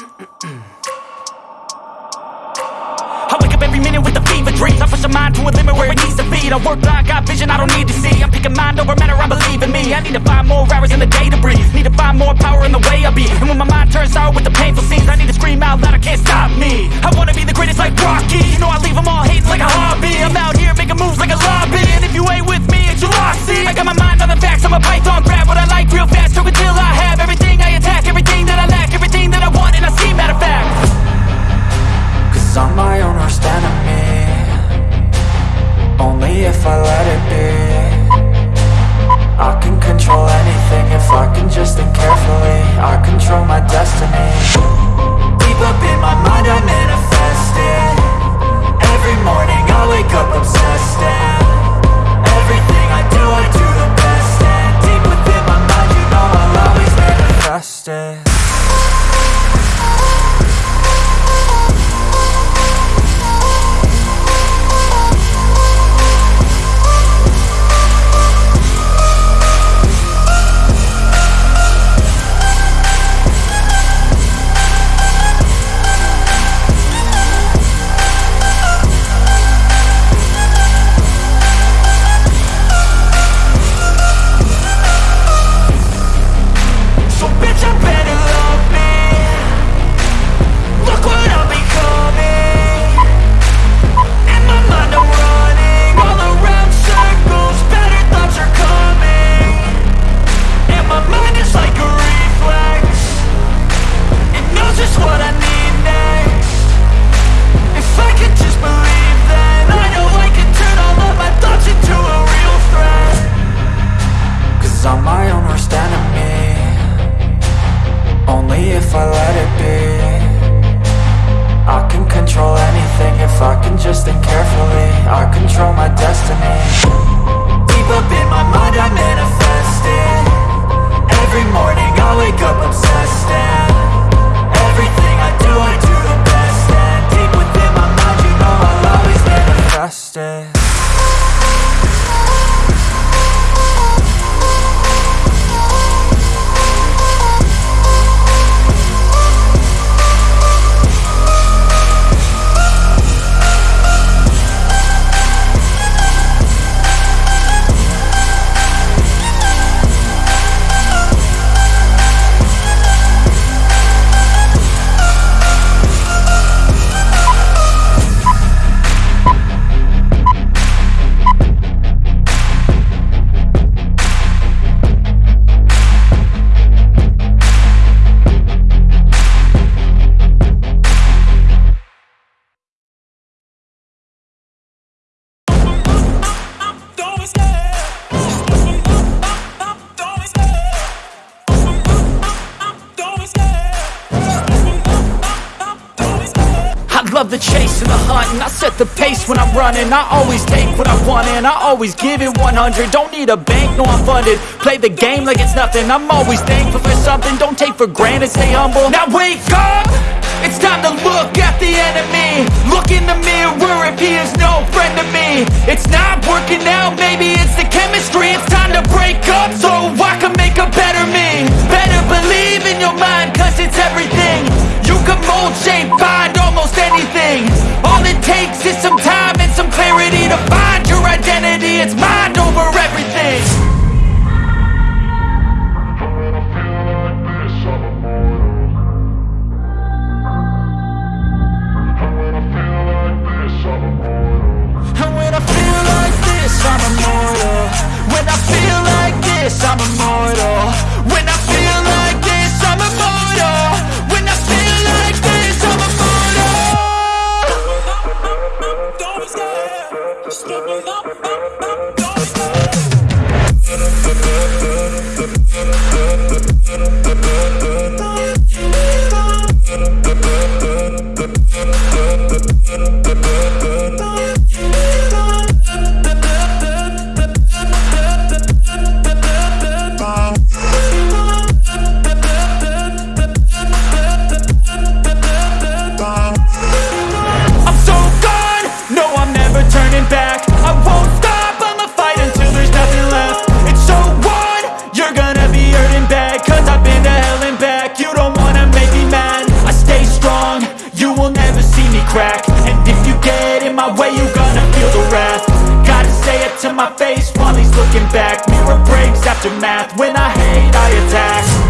I wake up every minute with a fever dreams I push my mind to a limit where it needs to be. I work blind, got vision I don't need to see. I'm picking mind over matter, I believe in me. I need to find more hours in the day to breathe. Need to find more power in the way I be. And when my mind turns out with the painful scene if I let it be. I can control anything if I can just think carefully. I control my destiny. Deep up in my mind I manifest love the chase and the hunt and I set the pace when I'm running. I always take what I want and I always give it 100 Don't need a bank, no I'm funded. Play the game like it's nothing. I'm always thankful for something. Don't take for granted, stay humble. Now wake up! It's time to look at the enemy. Look in the mirror if he is no friend to me. It's not working out, maybe it's the chemistry. It's time to break up so I can make a better me. Better it's mind see me crack. And if you get in my way, you're gonna feel the wrath. Gotta say it to my face while he's looking back. Mirror breaks after math, when I hate, I attack.